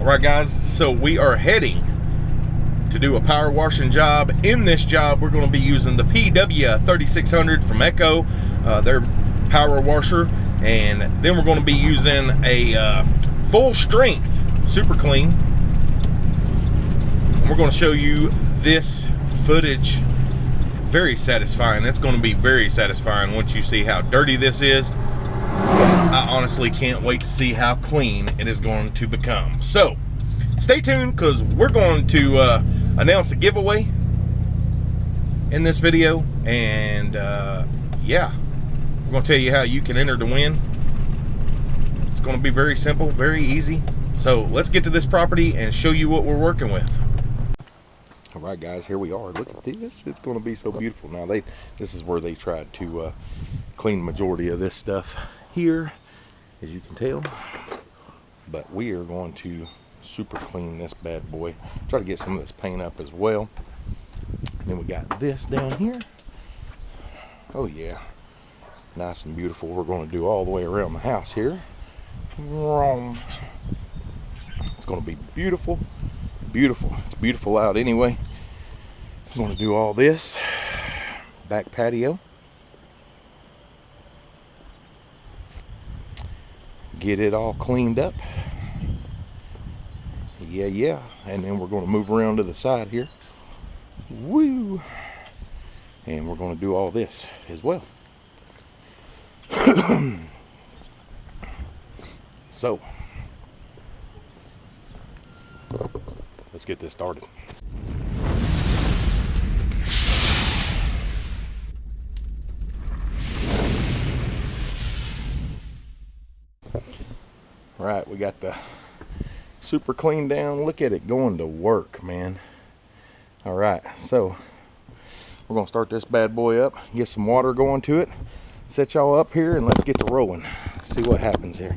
All right, guys, so we are heading to do a power washing job. In this job, we're going to be using the PW3600 from Echo, uh, their power washer, and then we're going to be using a uh, full strength super clean. And we're going to show you this footage. Very satisfying. That's going to be very satisfying once you see how dirty this is. I honestly can't wait to see how clean it is going to become. So, stay tuned because we're going to uh, announce a giveaway in this video. And uh, yeah, we're going to tell you how you can enter to win. It's going to be very simple, very easy. So let's get to this property and show you what we're working with. All right, guys, here we are. Look at this. It's going to be so beautiful. Now, they this is where they tried to uh, clean the majority of this stuff here, as you can tell. But we are going to super clean this bad boy. Try to get some of this paint up as well. And then we got this down here. Oh, yeah. Nice and beautiful. We're going to do all the way around the house here. It's going to be beautiful. Beautiful. It's beautiful out anyway. I'm going to do all this. Back patio. Get it all cleaned up. Yeah, yeah. And then we're going to move around to the side here. Woo! And we're going to do all this as well. so, let's get this started. Right, we got the super clean down. Look at it going to work, man. All right, so we're gonna start this bad boy up, get some water going to it, set y'all up here, and let's get to rolling. See what happens here.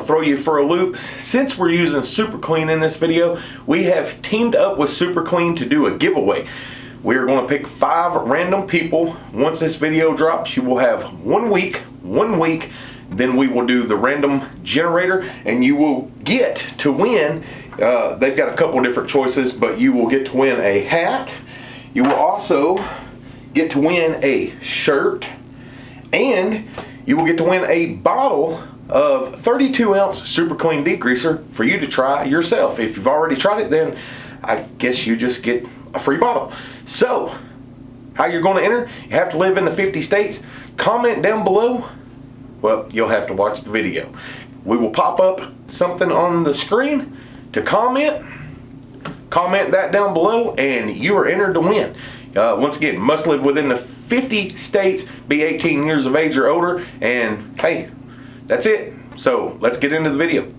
To throw you for a loop. Since we're using Super Clean in this video, we have teamed up with Super Clean to do a giveaway. We're going to pick five random people. Once this video drops, you will have one week, one week, then we will do the random generator and you will get to win. Uh, they've got a couple different choices, but you will get to win a hat. You will also get to win a shirt and you will get to win a bottle of 32 ounce super clean degreaser for you to try yourself. If you've already tried it, then I guess you just get a free bottle. So, how you're going to enter? You have to live in the 50 states. Comment down below. Well, you'll have to watch the video. We will pop up something on the screen to comment. Comment that down below and you are entered to win. Uh, once again, must live within the 50 states, be 18 years of age or older, and hey, that's it. So let's get into the video.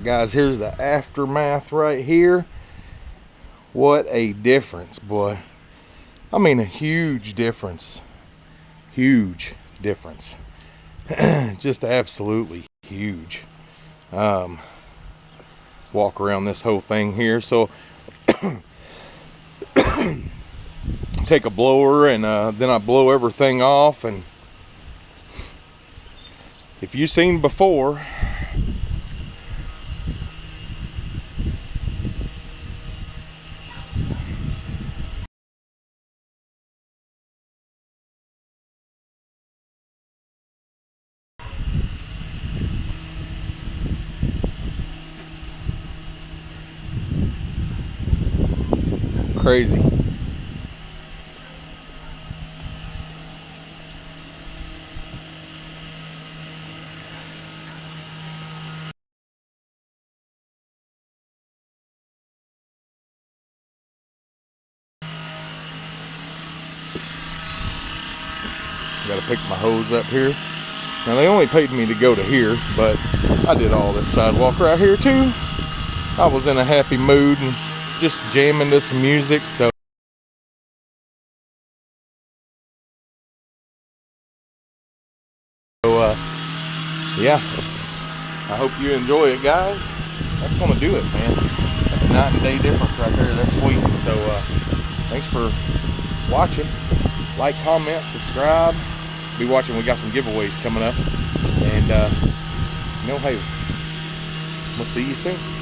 Right, guys, here's the aftermath right here. What a difference, boy. I mean, a huge difference. Huge difference. Just absolutely huge. Um, walk around this whole thing here. So, take a blower and uh, then I blow everything off and if you've seen before crazy Got to pick my hose up here. Now they only paid me to go to here, but I did all this sidewalk right here too. I was in a happy mood and just jamming some music, so. So, uh, yeah, I hope you enjoy it, guys. That's gonna do it, man. That's night and day difference right there. That's sweet. So, uh, thanks for watching. Like, comment, subscribe be watching. We got some giveaways coming up. And, uh, you know, hey, we'll see you soon.